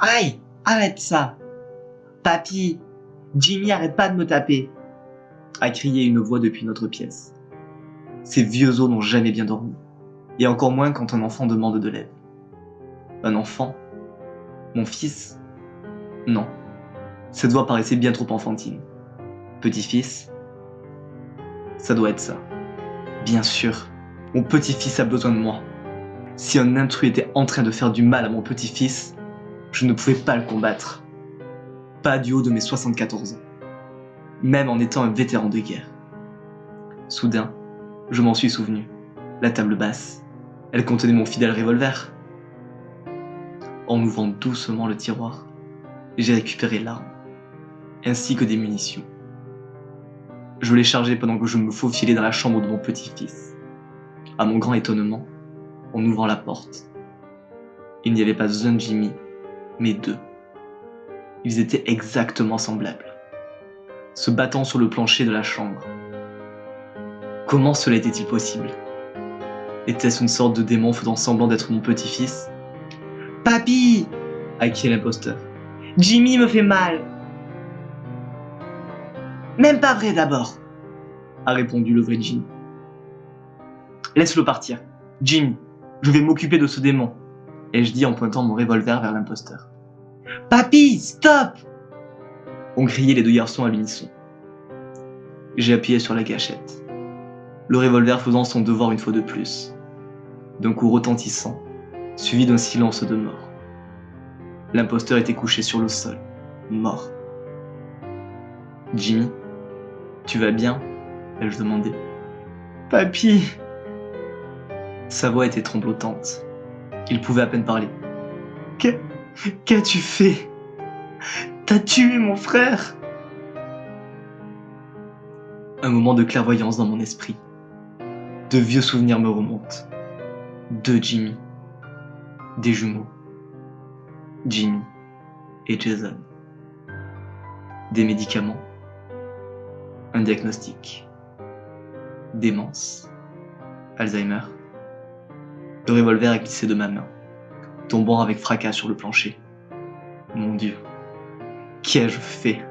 Aïe Arrête ça Papy Jimmy, arrête pas de me taper a crié une voix depuis notre pièce. Ces vieux os n'ont jamais bien dormi, et encore moins quand un enfant demande de l'aide. Un enfant? Mon fils? Non. Cette voix paraissait bien trop enfantine. Petit-fils? Ça doit être ça. Bien sûr, mon petit-fils a besoin de moi. Si un intrus était en train de faire du mal à mon petit-fils, je ne pouvais pas le combattre. Pas du haut de mes 74 ans. Même en étant un vétéran de guerre. Soudain, je m'en suis souvenu. La table basse, elle contenait mon fidèle revolver. En ouvrant doucement le tiroir, j'ai récupéré l'arme, ainsi que des munitions. Je l'ai chargé pendant que je me faufilais dans la chambre de mon petit-fils. À mon grand étonnement, en ouvrant la porte, il n'y avait pas un Jimmy, mais deux. Ils étaient exactement semblables, se battant sur le plancher de la chambre. Comment cela était-il possible? Était-ce une sorte de démon faisant semblant d'être mon petit-fils? Papy a crié l'imposteur. Jimmy me fait mal. Même pas vrai d'abord, a répondu le vrai Jimmy. Laisse-le partir. Jimmy, je vais m'occuper de ce démon, ai-je dit en pointant mon revolver vers l'imposteur. Papy, stop ont crié les deux garçons à l'unisson. J'ai appuyé sur la gâchette, le revolver faisant son devoir une fois de plus, d'un coup retentissant, suivi d'un silence de mort. L'imposteur était couché sur le sol, mort. Jimmy, tu vas bien? ai-je demandé. Papy Sa voix était tremblotante. Il pouvait à peine parler. Qu'as-tu fait? T'as tué mon frère? Un moment de clairvoyance dans mon esprit. De vieux souvenirs me remontent. De Jimmy. Des jumeaux. Jimmy et Jason. Des médicaments. Un diagnostic. Démence. Alzheimer. Le revolver est glissé de ma main, tombant avec fracas sur le plancher. Mon Dieu, qu'ai-je fait?